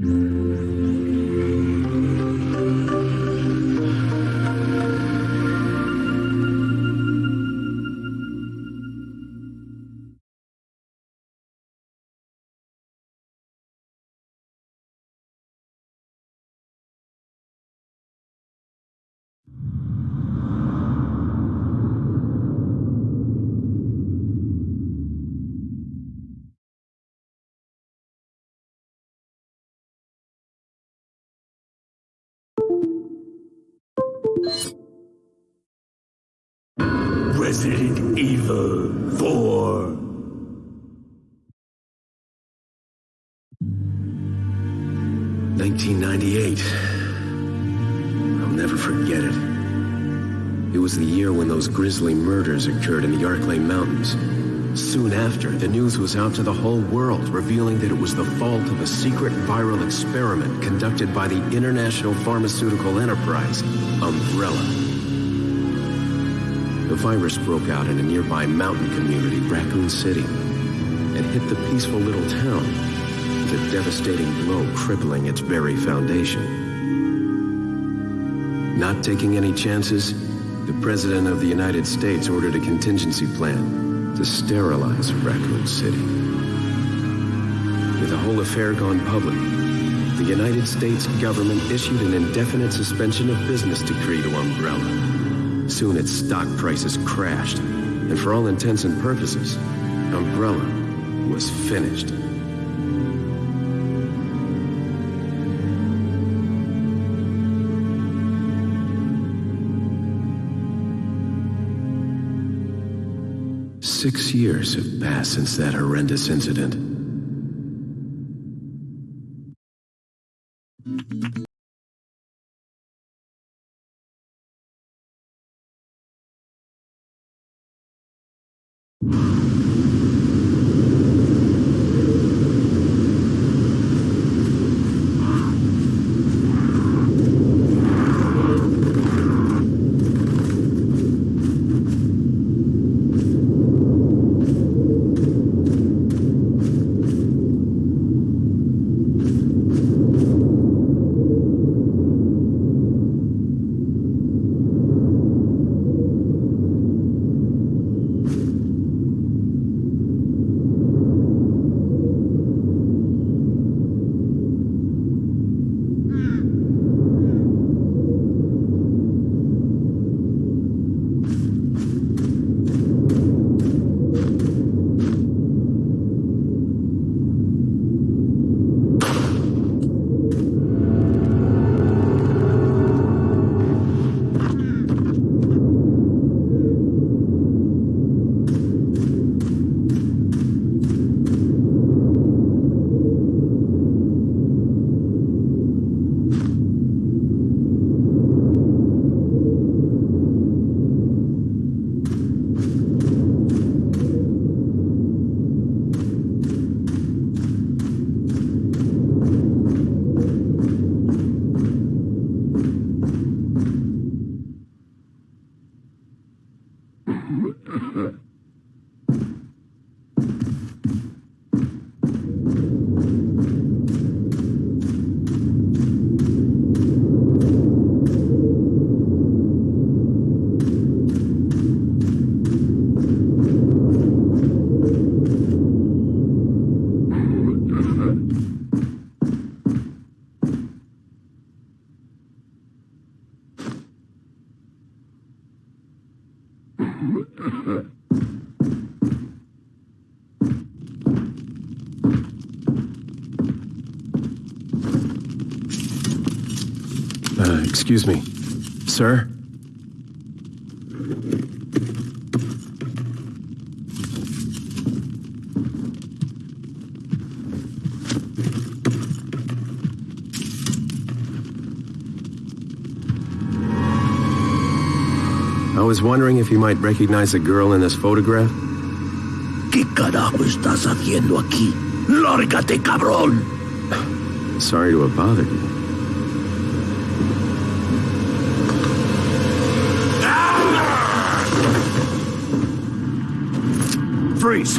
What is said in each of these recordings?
Mm-hmm. Resident Evil 4. Nineteen ninety-eight. I'll never forget it. It was the year when those grisly murders occurred in the Arklay Mountains. Soon after, the news was out to the whole world, revealing that it was the fault of a secret viral experiment conducted by the international pharmaceutical enterprise, Umbrella. The virus broke out in a nearby mountain community, Raccoon City, and hit the peaceful little town with a devastating blow crippling its very foundation. Not taking any chances, the President of the United States ordered a contingency plan to sterilize Raccoon City. With the whole affair gone public, the United States government issued an indefinite suspension of business decree to Umbrella. Soon its stock prices crashed, and for all intents and purposes, Umbrella was finished. Six years have passed since that horrendous incident. Uh, excuse me. Sir? I was wondering if you might recognize the girl in this photograph. ¿Qué carajo estás haciendo aquí? ¡Lárgate, cabrón! Sorry to have bothered you. Freeze!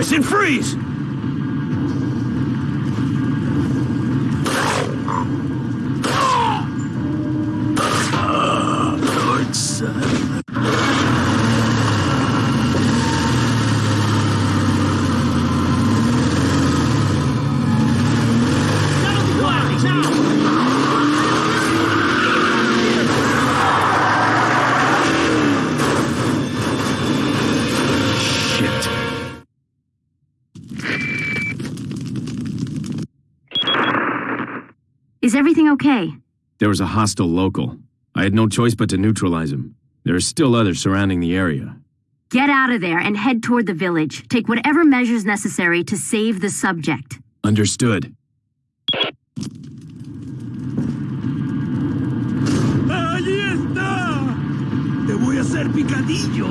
I said freeze! Everything okay? There was a hostile local. I had no choice but to neutralize him. There are still others surrounding the area. Get out of there and head toward the village. Take whatever measures necessary to save the subject. Understood. ¡Allí está! ¡Te voy a hacer picadillo!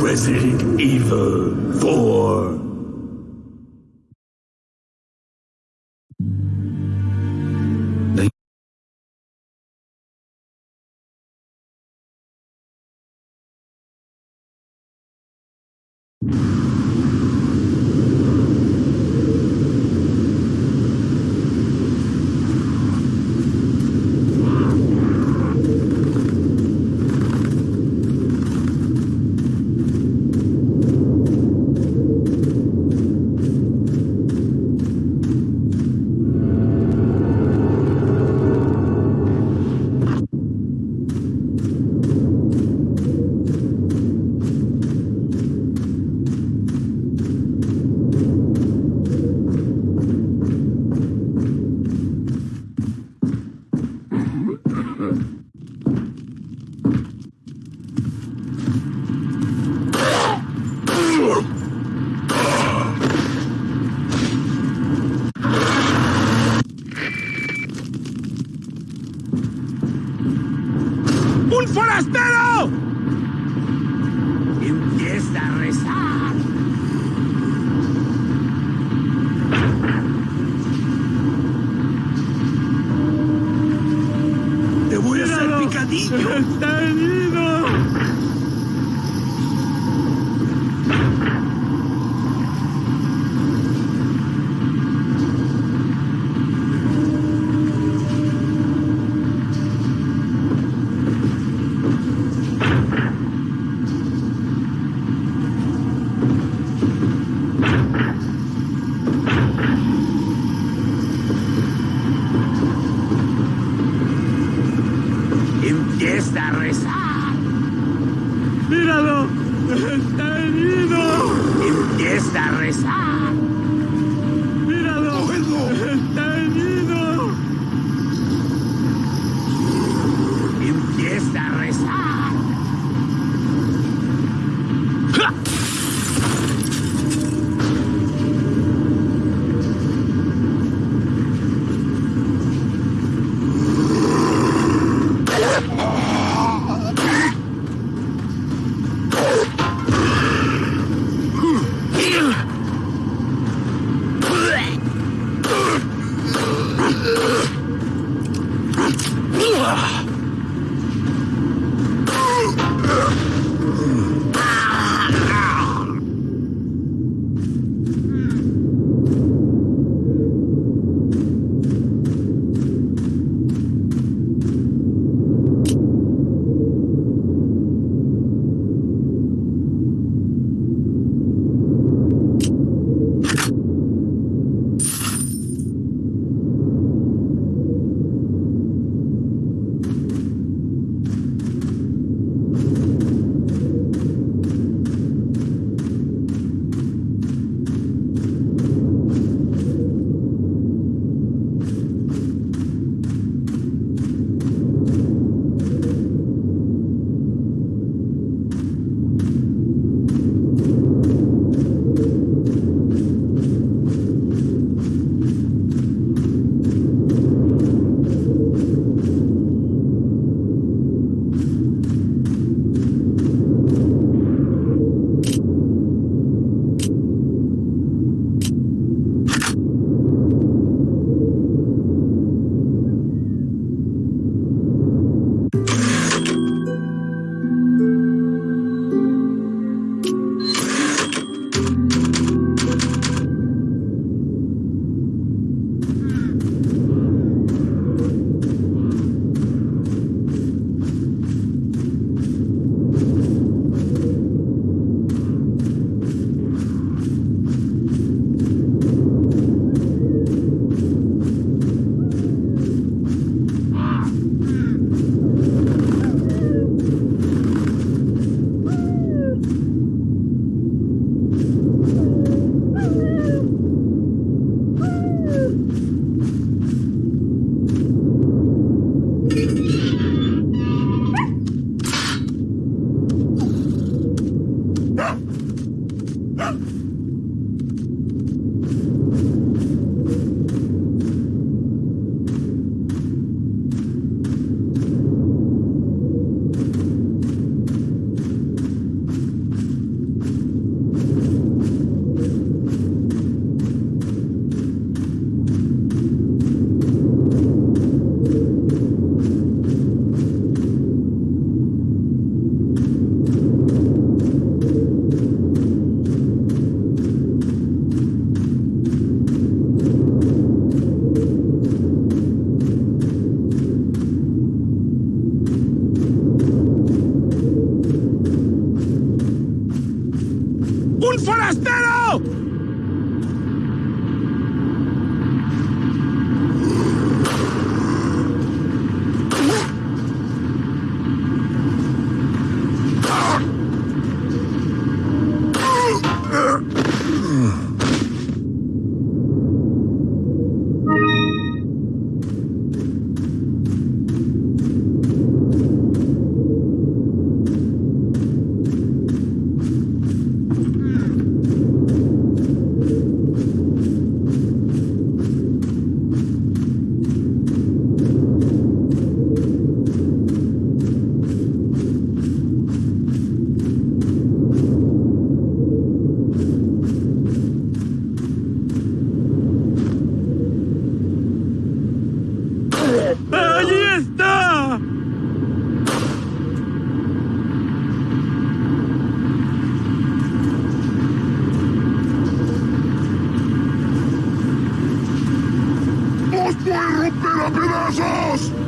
Resident Evil 4. Hacer a romper a pedazos!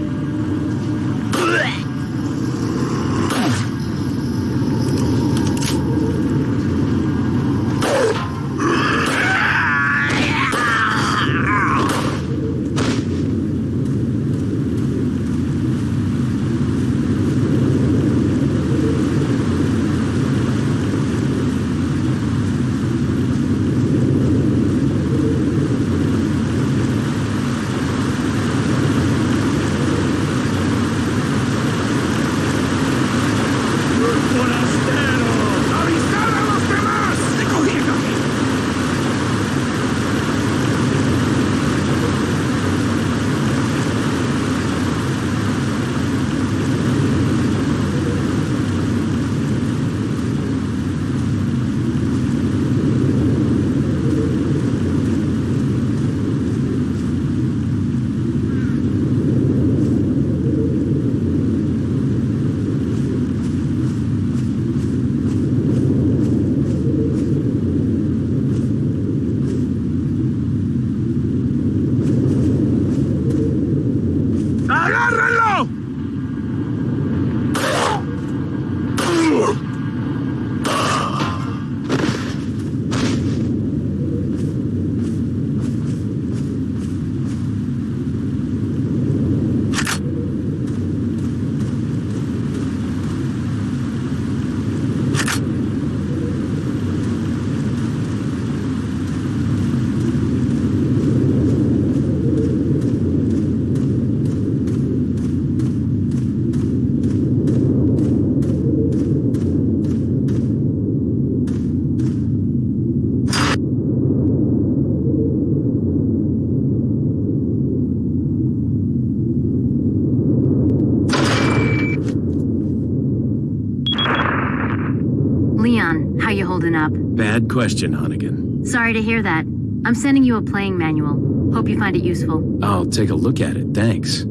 Holding up? Bad question, Hunnigan. Sorry to hear that. I'm sending you a playing manual. Hope you find it useful. I'll take a look at it, thanks.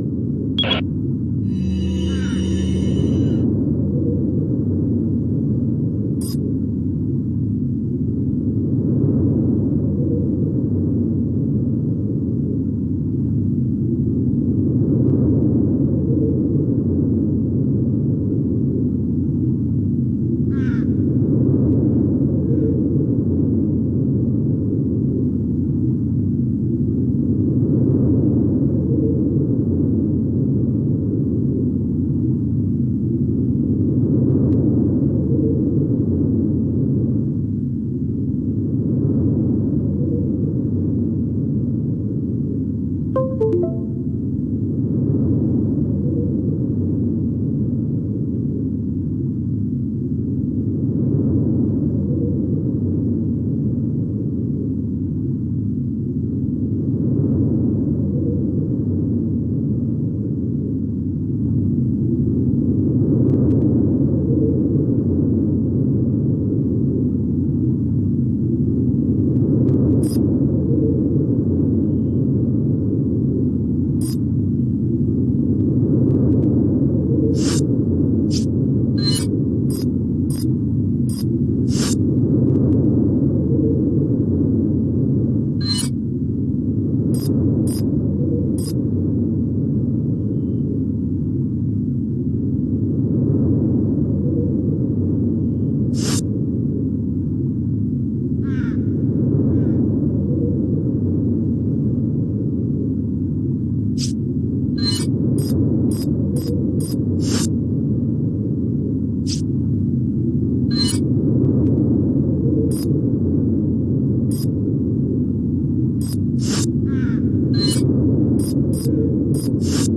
you